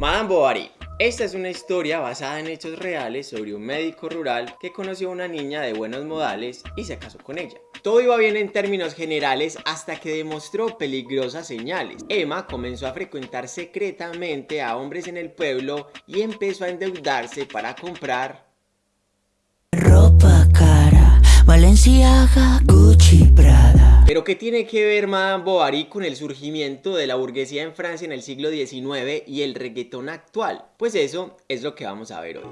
Madame Bovary. Esta es una historia basada en hechos reales sobre un médico rural que conoció a una niña de buenos modales y se casó con ella. Todo iba bien en términos generales hasta que demostró peligrosas señales. Emma comenzó a frecuentar secretamente a hombres en el pueblo y empezó a endeudarse para comprar cara, Valenciaga, Gucci, Prada. Pero ¿qué tiene que ver Madame Bovary con el surgimiento de la burguesía en Francia en el siglo XIX y el reggaetón actual? Pues eso es lo que vamos a ver hoy.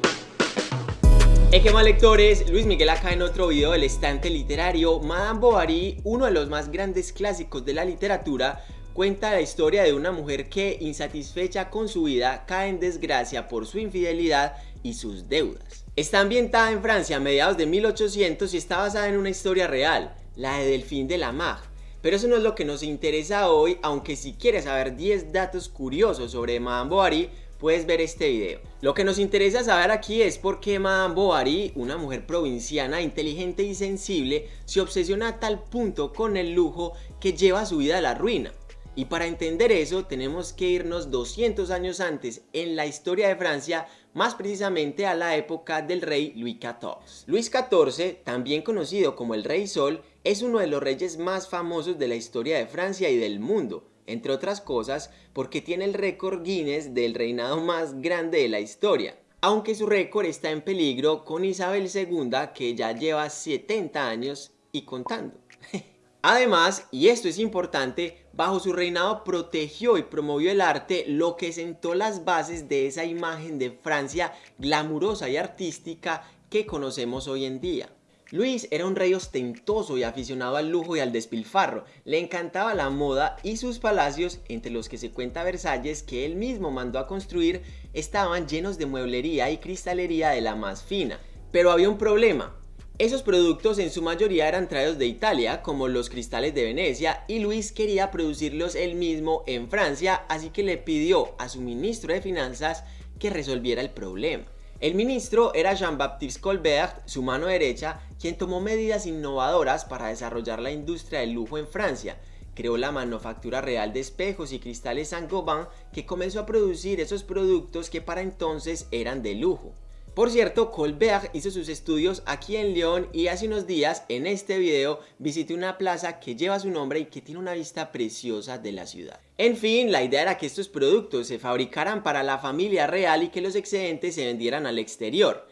Hey, ¿qué más lectores? Luis Miguel acá en otro video del estante literario. Madame Bovary, uno de los más grandes clásicos de la literatura, cuenta la historia de una mujer que, insatisfecha con su vida, cae en desgracia por su infidelidad y sus deudas. Está ambientada en Francia a mediados de 1800 y está basada en una historia real, la de Delphine de la Mar. Pero eso no es lo que nos interesa hoy, aunque si quieres saber 10 datos curiosos sobre Madame Bovary, puedes ver este video. Lo que nos interesa saber aquí es por qué Madame Bovary, una mujer provinciana, inteligente y sensible, se obsesiona a tal punto con el lujo que lleva su vida a la ruina. Y para entender eso tenemos que irnos 200 años antes en la historia de Francia, más precisamente a la época del rey Luis XIV. Luis XIV, también conocido como el Rey Sol, es uno de los reyes más famosos de la historia de Francia y del mundo, entre otras cosas porque tiene el récord Guinness del reinado más grande de la historia. Aunque su récord está en peligro con Isabel II que ya lleva 70 años y contando. Además, y esto es importante, bajo su reinado protegió y promovió el arte, lo que sentó las bases de esa imagen de Francia glamurosa y artística que conocemos hoy en día. Luis era un rey ostentoso y aficionado al lujo y al despilfarro, le encantaba la moda y sus palacios, entre los que se cuenta Versalles que él mismo mandó a construir, estaban llenos de mueblería y cristalería de la más fina. Pero había un problema, esos productos en su mayoría eran traídos de Italia, como los cristales de Venecia, y Luis quería producirlos él mismo en Francia, así que le pidió a su ministro de finanzas que resolviera el problema. El ministro era Jean-Baptiste Colbert, su mano derecha, quien tomó medidas innovadoras para desarrollar la industria del lujo en Francia. Creó la manufactura real de espejos y cristales Saint-Gobain que comenzó a producir esos productos que para entonces eran de lujo. Por cierto, Colbert hizo sus estudios aquí en León y hace unos días en este video visité una plaza que lleva su nombre y que tiene una vista preciosa de la ciudad. En fin, la idea era que estos productos se fabricaran para la familia real y que los excedentes se vendieran al exterior.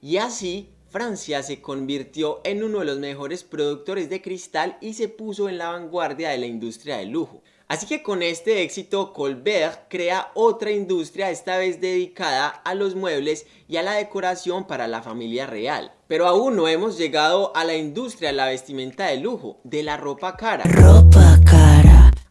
Y así Francia se convirtió en uno de los mejores productores de cristal y se puso en la vanguardia de la industria del lujo. Así que con este éxito Colbert crea otra industria esta vez dedicada a los muebles y a la decoración para la familia real. Pero aún no hemos llegado a la industria de la vestimenta de lujo, de la ropa cara.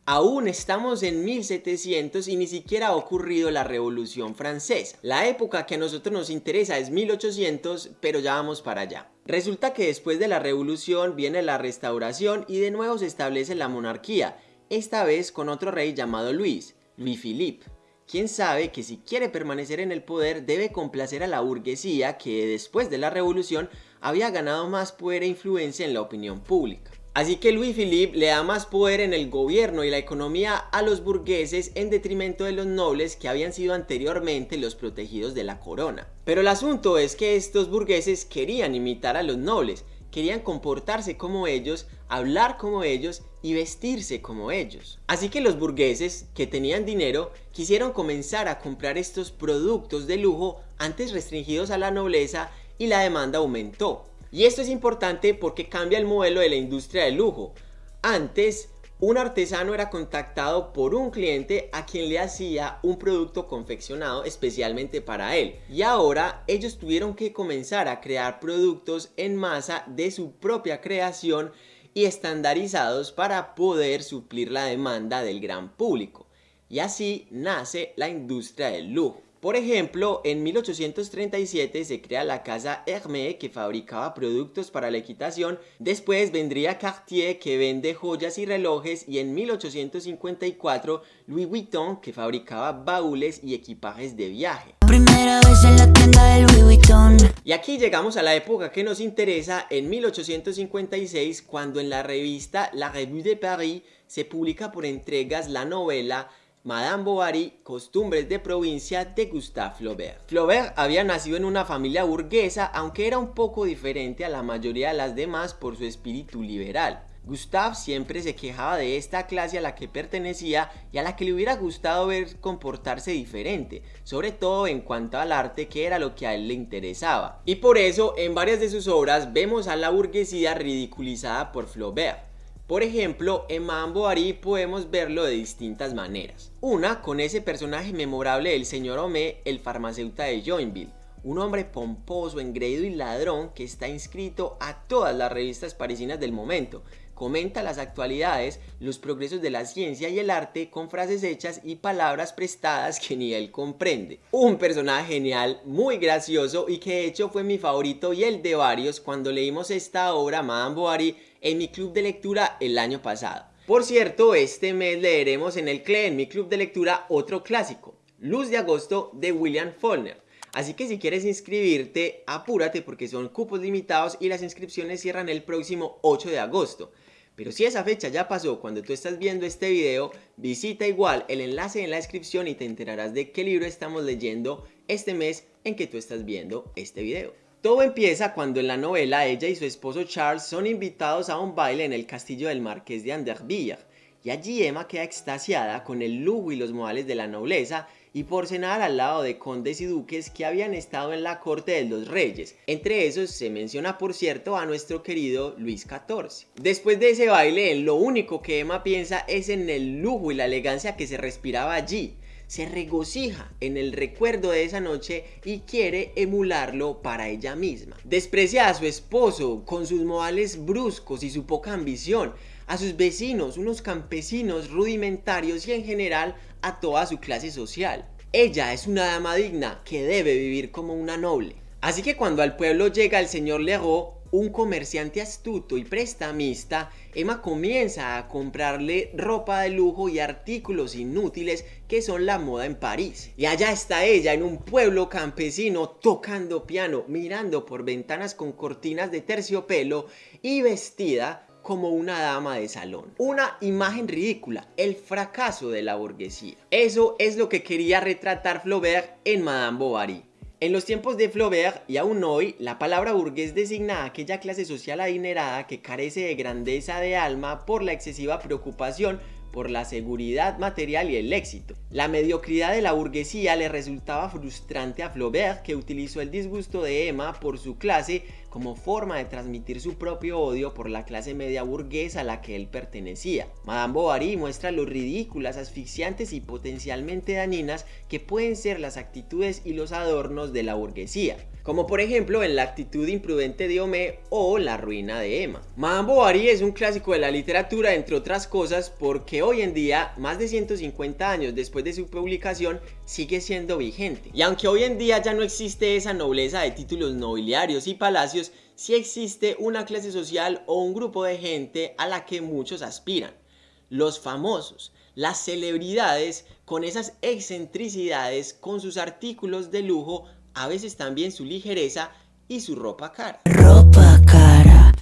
Aún estamos en 1700 y ni siquiera ha ocurrido la Revolución Francesa. La época que a nosotros nos interesa es 1800, pero ya vamos para allá. Resulta que después de la Revolución viene la Restauración y de nuevo se establece la monarquía esta vez con otro rey llamado Luis, Louis Philippe. Quien sabe que si quiere permanecer en el poder debe complacer a la burguesía que después de la revolución había ganado más poder e influencia en la opinión pública. Así que Louis Philippe le da más poder en el gobierno y la economía a los burgueses en detrimento de los nobles que habían sido anteriormente los protegidos de la corona. Pero el asunto es que estos burgueses querían imitar a los nobles, querían comportarse como ellos, hablar como ellos y vestirse como ellos. Así que los burgueses, que tenían dinero, quisieron comenzar a comprar estos productos de lujo antes restringidos a la nobleza y la demanda aumentó. Y esto es importante porque cambia el modelo de la industria del lujo. Antes, un artesano era contactado por un cliente a quien le hacía un producto confeccionado especialmente para él. Y ahora ellos tuvieron que comenzar a crear productos en masa de su propia creación y estandarizados para poder suplir la demanda del gran público. Y así nace la industria del lujo. Por ejemplo, en 1837 se crea la casa Hermès que fabricaba productos para la equitación, después vendría Cartier que vende joyas y relojes y en 1854 Louis Vuitton que fabricaba baúles y equipajes de viaje. Primera vez en la tienda de Louis Vuitton. Y aquí llegamos a la época que nos interesa en 1856 cuando en la revista La Revue de Paris se publica por entregas la novela Madame Bovary, Costumbres de provincia de Gustave Flaubert. Flaubert había nacido en una familia burguesa, aunque era un poco diferente a la mayoría de las demás por su espíritu liberal. Gustave siempre se quejaba de esta clase a la que pertenecía y a la que le hubiera gustado ver comportarse diferente, sobre todo en cuanto al arte que era lo que a él le interesaba. Y por eso en varias de sus obras vemos a la burguesía ridiculizada por Flaubert. Por ejemplo, en Madame Bovary podemos verlo de distintas maneras. Una, con ese personaje memorable del señor Homé, el farmacéutico de Joinville, un hombre pomposo, engreído y ladrón que está inscrito a todas las revistas parisinas del momento, comenta las actualidades, los progresos de la ciencia y el arte con frases hechas y palabras prestadas que ni él comprende. Un personaje genial, muy gracioso y que de hecho fue mi favorito y el de varios cuando leímos esta obra Madame Bovary en mi club de lectura el año pasado. Por cierto, este mes leeremos en el CLE, en mi club de lectura, otro clásico, Luz de Agosto de William Faulkner. Así que si quieres inscribirte, apúrate porque son cupos limitados y las inscripciones cierran el próximo 8 de agosto. Pero si esa fecha ya pasó cuando tú estás viendo este video, visita igual el enlace en la descripción y te enterarás de qué libro estamos leyendo este mes en que tú estás viendo este video. Todo empieza cuando en la novela ella y su esposo Charles son invitados a un baile en el castillo del marqués de Anderville y allí Emma queda extasiada con el lujo y los modales de la nobleza y por cenar al lado de condes y duques que habían estado en la corte de los reyes. Entre esos se menciona por cierto a nuestro querido Luis XIV. Después de ese baile, lo único que Emma piensa es en el lujo y la elegancia que se respiraba allí se regocija en el recuerdo de esa noche y quiere emularlo para ella misma. Desprecia a su esposo con sus modales bruscos y su poca ambición, a sus vecinos, unos campesinos rudimentarios y en general a toda su clase social. Ella es una dama digna que debe vivir como una noble. Así que cuando al pueblo llega el señor Leroux, un comerciante astuto y prestamista, Emma comienza a comprarle ropa de lujo y artículos inútiles que son la moda en París. Y allá está ella en un pueblo campesino tocando piano, mirando por ventanas con cortinas de terciopelo y vestida como una dama de salón. Una imagen ridícula, el fracaso de la burguesía. Eso es lo que quería retratar Flaubert en Madame Bovary. En los tiempos de Flaubert y aún hoy, la palabra burgués designa a aquella clase social adinerada que carece de grandeza de alma por la excesiva preocupación por la seguridad material y el éxito. La mediocridad de la burguesía le resultaba frustrante a Flaubert que utilizó el disgusto de Emma por su clase como forma de transmitir su propio odio por la clase media burguesa a la que él pertenecía. Madame Bovary muestra lo ridículas, asfixiantes y potencialmente dañinas que pueden ser las actitudes y los adornos de la burguesía como por ejemplo en La actitud imprudente de Homé o La ruina de Emma. Madame Bovary es un clásico de la literatura entre otras cosas porque hoy en día, más de 150 años después de su publicación, sigue siendo vigente. Y aunque hoy en día ya no existe esa nobleza de títulos nobiliarios y palacios, sí existe una clase social o un grupo de gente a la que muchos aspiran. Los famosos, las celebridades con esas excentricidades, con sus artículos de lujo a veces también su ligereza y su ropa cara.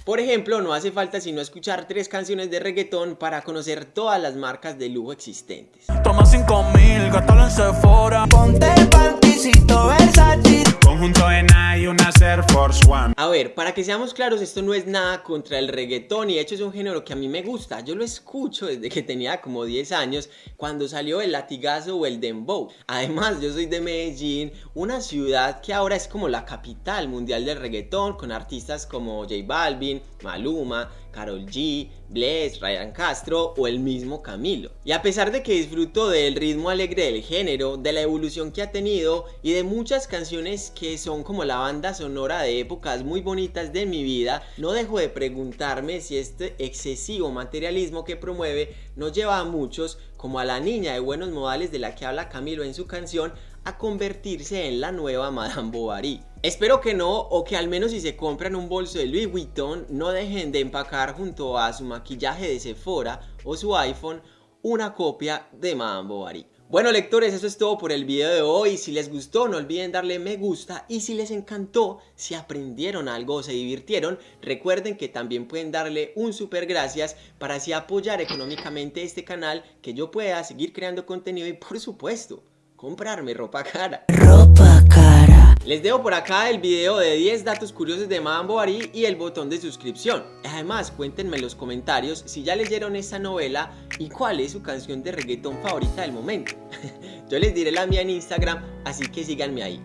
Por ejemplo, no hace falta sino escuchar tres canciones de reggaetón para conocer todas las marcas de lujo existentes. 5000, en Sephora. Ponte el Versace. Conjunto de Nike, una Air Force One. A ver, para que seamos claros, esto no es nada contra el reggaetón y de hecho es un género que a mí me gusta. Yo lo escucho desde que tenía como 10 años cuando salió el latigazo o el dembow. Además, yo soy de Medellín, una ciudad que ahora es como la capital mundial del reggaetón con artistas como J Balvin, Maluma, Carol G, Bless, Ryan Castro o el mismo Camilo. Y a pesar de que disfruto del ritmo alegre del género, de la evolución que ha tenido y de muchas canciones que son como la banda sonora de épocas muy bonitas de mi vida, no dejo de preguntarme si este excesivo materialismo que promueve nos lleva a muchos, como a la niña de buenos modales de la que habla Camilo en su canción, a convertirse en la nueva Madame Bovary. Espero que no, o que al menos si se compran un bolso de Louis Vuitton, no dejen de empacar junto a su maquillaje de Sephora o su iPhone una copia de Madame Bovary. Bueno lectores, eso es todo por el video de hoy. Si les gustó, no olviden darle me gusta. Y si les encantó, si aprendieron algo o se divirtieron, recuerden que también pueden darle un super gracias para así apoyar económicamente este canal, que yo pueda seguir creando contenido y por supuesto, comprarme ropa cara. Ropa cara. Les dejo por acá el video de 10 datos curiosos de Madame Bovary y el botón de suscripción. Además, cuéntenme en los comentarios si ya leyeron esta novela y cuál es su canción de reggaetón favorita del momento. Yo les diré la mía en Instagram, así que síganme ahí.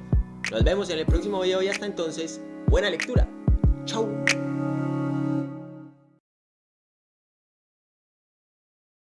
Nos vemos en el próximo video y hasta entonces, buena lectura. Chau.